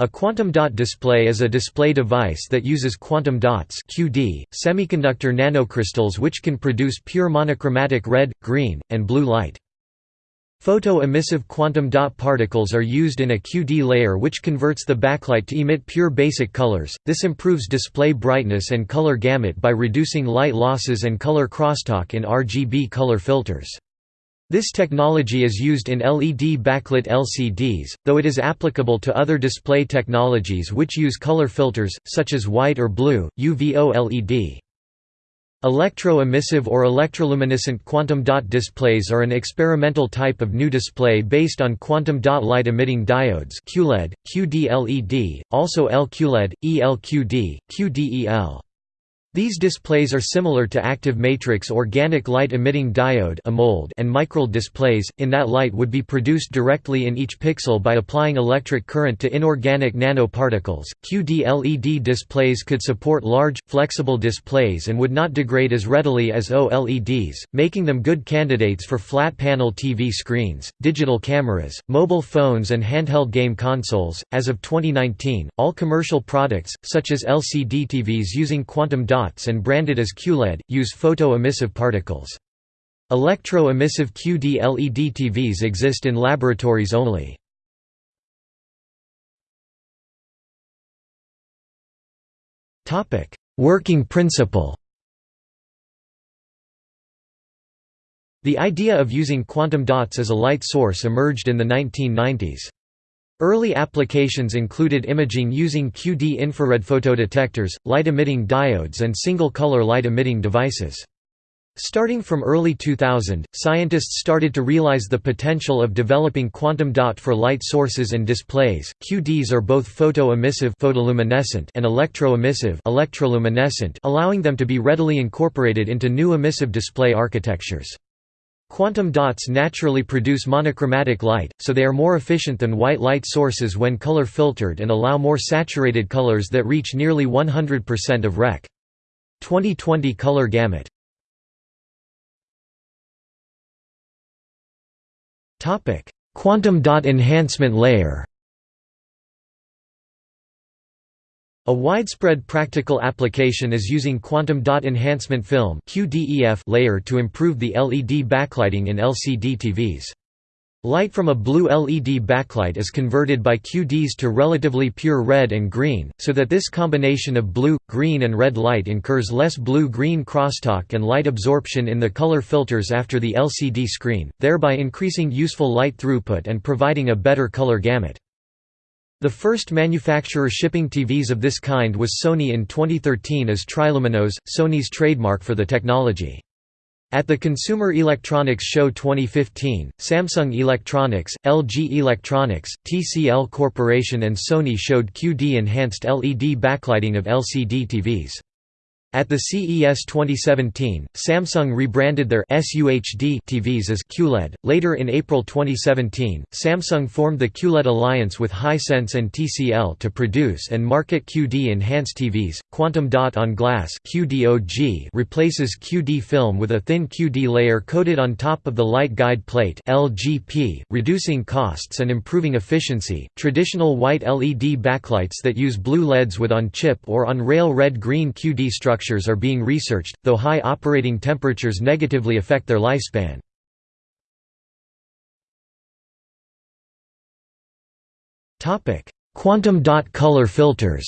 A quantum dot display is a display device that uses quantum dots QD, semiconductor nanocrystals which can produce pure monochromatic red, green, and blue light. Photo-emissive quantum dot particles are used in a QD layer which converts the backlight to emit pure basic colors. This improves display brightness and color gamut by reducing light losses and color crosstalk in RGB color filters. This technology is used in LED backlit LCDs, though it is applicable to other display technologies which use color filters, such as white or blue, UV OLED. Electro-emissive or electroluminescent quantum dot displays are an experimental type of new display based on quantum dot light-emitting diodes QLED, QD-LED, also LQLED, ELQD, QDEL. These displays are similar to active matrix organic light-emitting diode and microLED displays, in that light would be produced directly in each pixel by applying electric current to inorganic nanoparticles. QD-LED displays could support large, flexible displays and would not degrade as readily as OLEDs, making them good candidates for flat-panel TV screens, digital cameras, mobile phones and handheld game consoles. As of 2019, all commercial products, such as LCD TVs using quantum dots and branded as QLED, use photo-emissive particles. Electro-emissive QD LED TVs exist in laboratories only. Working principle The idea of using quantum dots as a light source emerged in the 1990s. Early applications included imaging using QD infrared photodetectors, light-emitting diodes and single-color light-emitting devices. Starting from early 2000, scientists started to realize the potential of developing quantum dot for light sources and displays. QDs are both photo-emissive photoluminescent and electro-emissive electroluminescent, allowing them to be readily incorporated into new emissive display architectures. Quantum dots naturally produce monochromatic light, so they are more efficient than white light sources when color filtered and allow more saturated colors that reach nearly 100% of Rec. 2020 color gamut. Quantum dot enhancement layer A widespread practical application is using quantum dot enhancement film layer to improve the LED backlighting in LCD TVs. Light from a blue LED backlight is converted by QDs to relatively pure red and green, so that this combination of blue, green and red light incurs less blue-green crosstalk and light absorption in the color filters after the LCD screen, thereby increasing useful light throughput and providing a better color gamut. The first manufacturer shipping TVs of this kind was Sony in 2013 as Triluminos, Sony's trademark for the technology. At the Consumer Electronics Show 2015, Samsung Electronics, LG Electronics, TCL Corporation and Sony showed QD-enhanced LED backlighting of LCD TVs. At the CES 2017, Samsung rebranded their SUHD TVs as QLED. Later in April 2017, Samsung formed the QLED alliance with Hisense and TCL to produce and market QD enhanced TVs. Quantum dot on glass (QDOG) replaces QD film with a thin QD layer coated on top of the light guide plate (LGP), reducing costs and improving efficiency. Traditional white LED backlights that use blue LEDs with on-chip or on-rail red-green QD structure structures are being researched, though high operating temperatures negatively affect their lifespan. Quantum dot color filters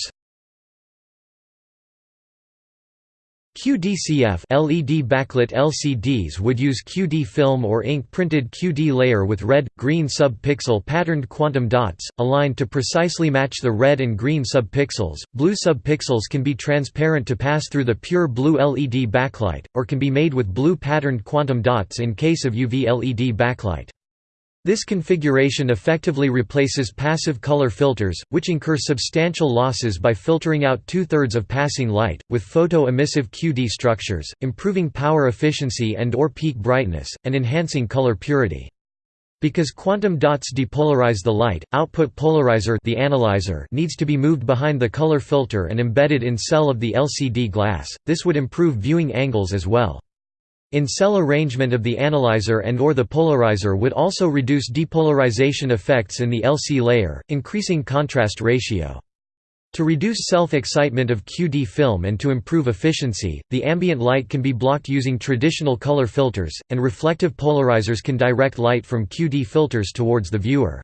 QDCF LED backlit LCDs would use QD film or ink-printed QD layer with red, green sub-pixel patterned quantum dots, aligned to precisely match the red and green sub-pixels. Blue sub-pixels can be transparent to pass through the pure blue LED backlight, or can be made with blue patterned quantum dots in case of UV LED backlight. This configuration effectively replaces passive color filters, which incur substantial losses by filtering out two-thirds of passing light, with photo-emissive QD structures, improving power efficiency and or peak brightness, and enhancing color purity. Because quantum dots depolarize the light, output polarizer the analyzer needs to be moved behind the color filter and embedded in cell of the LCD glass, this would improve viewing angles as well. In-cell arrangement of the analyzer and or the polarizer would also reduce depolarization effects in the LC layer, increasing contrast ratio. To reduce self-excitement of QD film and to improve efficiency, the ambient light can be blocked using traditional color filters, and reflective polarizers can direct light from QD filters towards the viewer.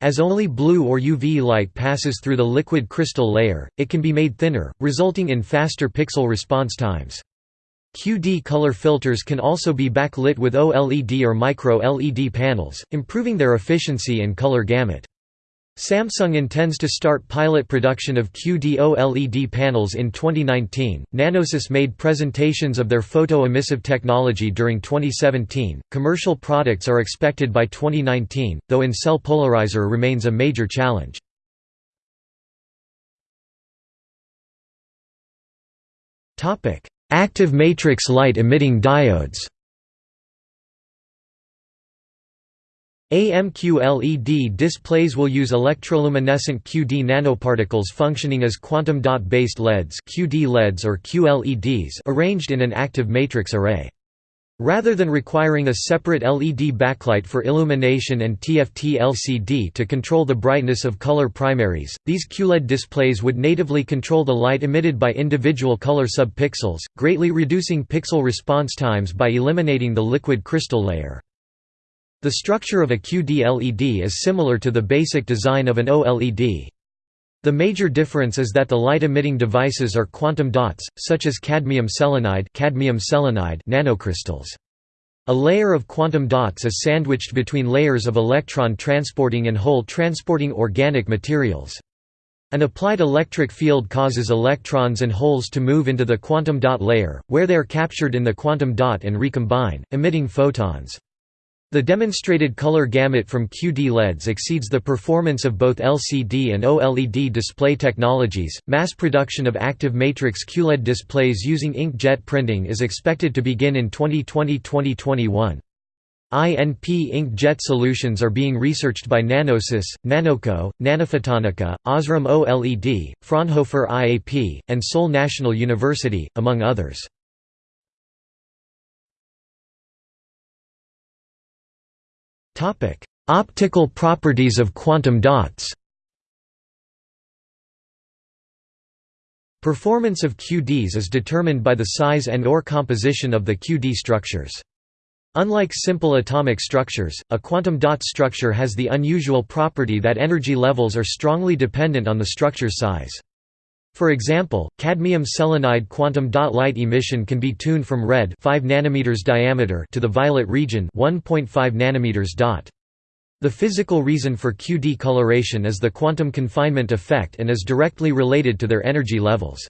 As only blue or UV light passes through the liquid crystal layer, it can be made thinner, resulting in faster pixel response times. QD color filters can also be backlit with OLED or micro-LED panels, improving their efficiency and color gamut. Samsung intends to start pilot production of QD OLED panels in 2019. Nanosys made presentations of their photo-emissive technology during 2017. Commercial products are expected by 2019, though in-cell polarizer remains a major challenge. Topic: Active matrix light emitting diodes AMQLED displays will use electroluminescent QD nanoparticles functioning as quantum dot-based LEDs QD LEDs or QLEDs arranged in an active matrix array. Rather than requiring a separate LED backlight for illumination and TFT LCD to control the brightness of color primaries, these QLED displays would natively control the light emitted by individual color subpixels, greatly reducing pixel response times by eliminating the liquid crystal layer. The structure of a QD LED is similar to the basic design of an OLED. The major difference is that the light-emitting devices are quantum dots, such as cadmium selenide, cadmium selenide nanocrystals. A layer of quantum dots is sandwiched between layers of electron-transporting and hole-transporting organic materials. An applied electric field causes electrons and holes to move into the quantum dot layer, where they are captured in the quantum dot and recombine, emitting photons. The demonstrated color gamut from QD LEDs exceeds the performance of both LCD and OLED display technologies. Mass production of active matrix QLED displays using inkjet printing is expected to begin in 2020-2021. INP inkjet solutions are being researched by Nanosys, Nanoco, Nanophotonica, Osram OLED, Fraunhofer IAP, and Seoul National University, among others. Topic: Optical properties of quantum dots. Performance of QDs is determined by the size and or composition of the QD structures. Unlike simple atomic structures, a quantum dot structure has the unusual property that energy levels are strongly dependent on the structure size. For example, cadmium selenide quantum dot light emission can be tuned from red 5 nanometers diameter to the violet region 1.5 nanometers dot. The physical reason for QD coloration is the quantum confinement effect and is directly related to their energy levels.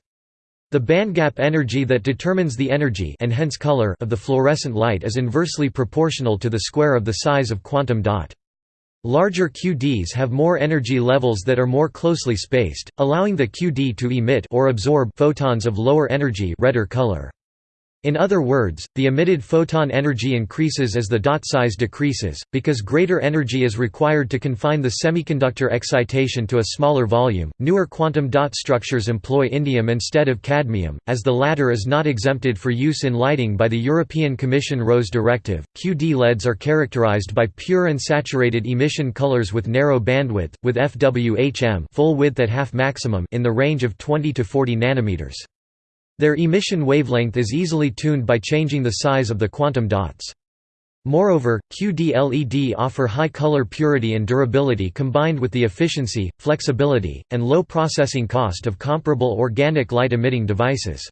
The bandgap energy that determines the energy and hence color of the fluorescent light is inversely proportional to the square of the size of quantum dot. Larger QDs have more energy levels that are more closely spaced, allowing the QD to emit or absorb photons of lower energy redder color. In other words, the emitted photon energy increases as the dot size decreases, because greater energy is required to confine the semiconductor excitation to a smaller volume. Newer quantum dot structures employ indium instead of cadmium, as the latter is not exempted for use in lighting by the European Commission RoHS directive. QD LEDs are characterized by pure and saturated emission colors with narrow bandwidth, with FWHM full width at half maximum in the range of 20 to 40 nanometers. Their emission wavelength is easily tuned by changing the size of the quantum dots. Moreover, QD-LED offer high color purity and durability combined with the efficiency, flexibility, and low processing cost of comparable organic light-emitting devices.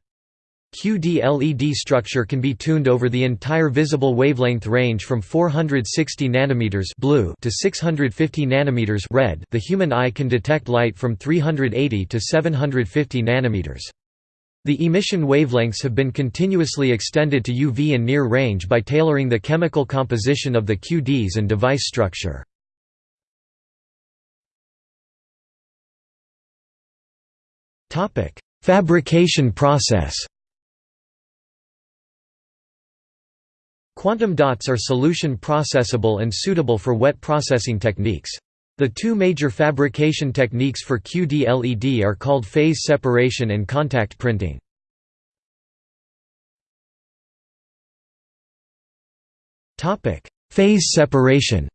QD-LED structure can be tuned over the entire visible wavelength range from 460 nanometers blue to 650 nanometers red. The human eye can detect light from 380 to 750 nanometers. The emission wavelengths have been continuously extended to UV and near range by tailoring the chemical composition of the QDs and device structure. Fabrication process Quantum dots are solution processable and suitable for wet processing techniques. The two major fabrication techniques for QD-LED are called phase separation and contact printing. Phase separation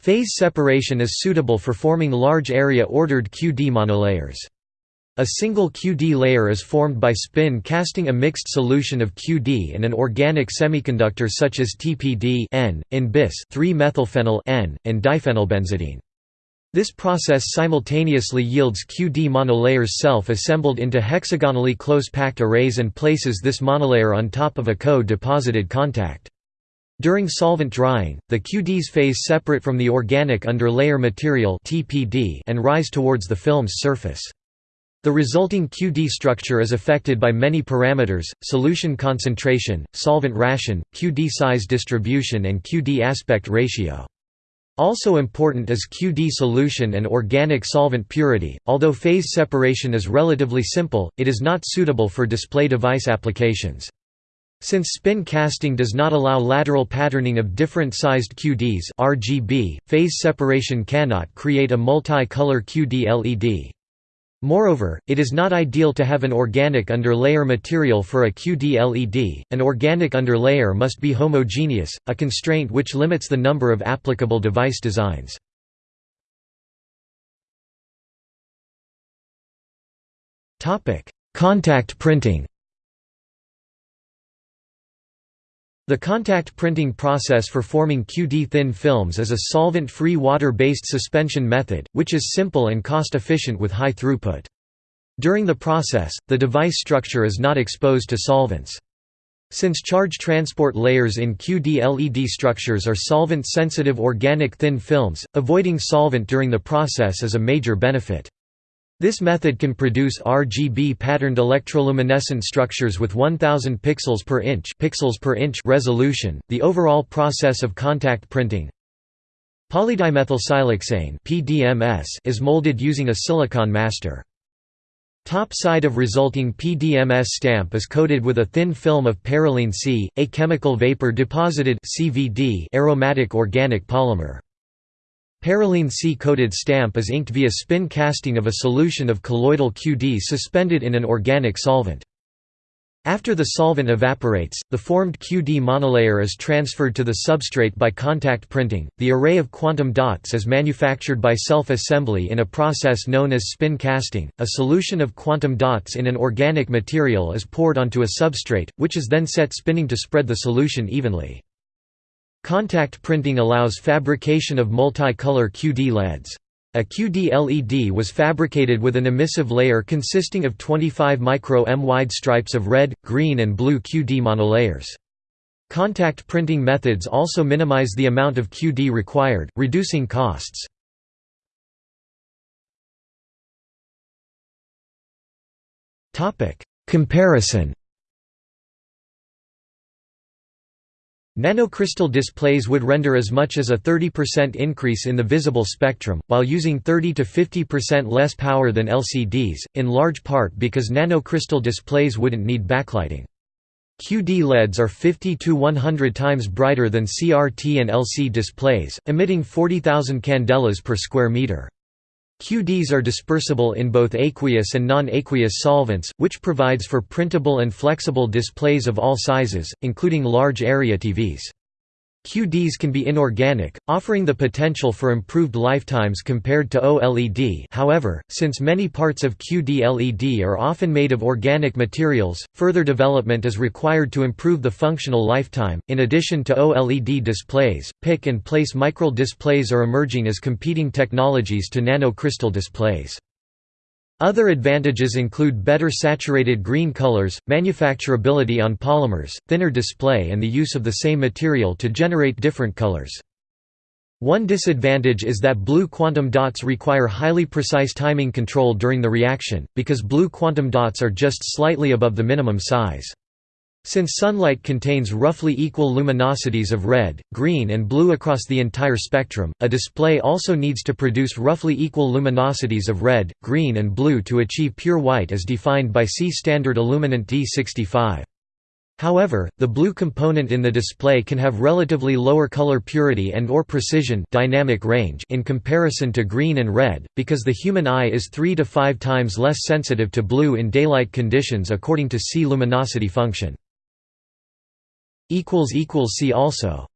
Phase separation is suitable for forming large area ordered QD monolayers. A single QD layer is formed by spin casting a mixed solution of QD and an organic semiconductor such as TPD N, in bis 3-methylphenyl N, and diphenylbenzidine. This process simultaneously yields QD monolayers self-assembled into hexagonally close-packed arrays and places this monolayer on top of a co-deposited contact. During solvent drying, the QDs phase separate from the organic underlayer material and rise towards the film's surface. The resulting QD structure is affected by many parameters, solution concentration, solvent ration, QD size distribution and QD aspect ratio. Also important is QD solution and organic solvent purity. Although phase separation is relatively simple, it is not suitable for display device applications. Since spin casting does not allow lateral patterning of different sized QDs RGB, phase separation cannot create a multi-color QD LED. Moreover, it is not ideal to have an organic underlayer material for a QD LED, an organic underlayer must be homogeneous, a constraint which limits the number of applicable device designs. Contact printing The contact printing process for forming QD-thin films is a solvent-free water-based suspension method, which is simple and cost-efficient with high throughput. During the process, the device structure is not exposed to solvents. Since charge transport layers in QD LED structures are solvent-sensitive organic thin films, avoiding solvent during the process is a major benefit. This method can produce RGB patterned electroluminescent structures with 1000 pixels per inch pixels per inch resolution. The overall process of contact printing Polydimethylsiloxane (PDMS) is molded using a silicon master. Top side of resulting PDMS stamp is coated with a thin film of parylene C, a chemical vapor deposited CVD aromatic organic polymer. Parylene C-coated stamp is inked via spin casting of a solution of colloidal QD suspended in an organic solvent. After the solvent evaporates, the formed QD monolayer is transferred to the substrate by contact printing. The array of quantum dots is manufactured by self-assembly in a process known as spin casting. A solution of quantum dots in an organic material is poured onto a substrate, which is then set spinning to spread the solution evenly. Contact printing allows fabrication of multicolor QD LEDs. A QD LED was fabricated with an emissive layer consisting of 25 micro-m wide stripes of red, green and blue QD monolayers. Contact printing methods also minimize the amount of QD required, reducing costs. Comparison Nanocrystal displays would render as much as a 30% increase in the visible spectrum, while using 30 to 50% less power than LCDs, in large part because nanocrystal displays wouldn't need backlighting. QD LEDs are 50 to 100 times brighter than CRT and LC displays, emitting 40,000 candelas per square meter. QDs are dispersible in both aqueous and non-aqueous solvents, which provides for printable and flexible displays of all sizes, including large area TVs. QDs can be inorganic, offering the potential for improved lifetimes compared to OLED however, since many parts of QD LED are often made of organic materials, further development is required to improve the functional lifetime. In addition to OLED displays, pick and place micro displays are emerging as competing technologies to nanocrystal displays. Other advantages include better saturated green colors, manufacturability on polymers, thinner display and the use of the same material to generate different colors. One disadvantage is that blue quantum dots require highly precise timing control during the reaction, because blue quantum dots are just slightly above the minimum size. Since sunlight contains roughly equal luminosities of red, green and blue across the entire spectrum, a display also needs to produce roughly equal luminosities of red, green and blue to achieve pure white as defined by C standard illuminant D65. However, the blue component in the display can have relatively lower color purity and or precision dynamic range in comparison to green and red, because the human eye is 3 to 5 times less sensitive to blue in daylight conditions according to C luminosity function. See also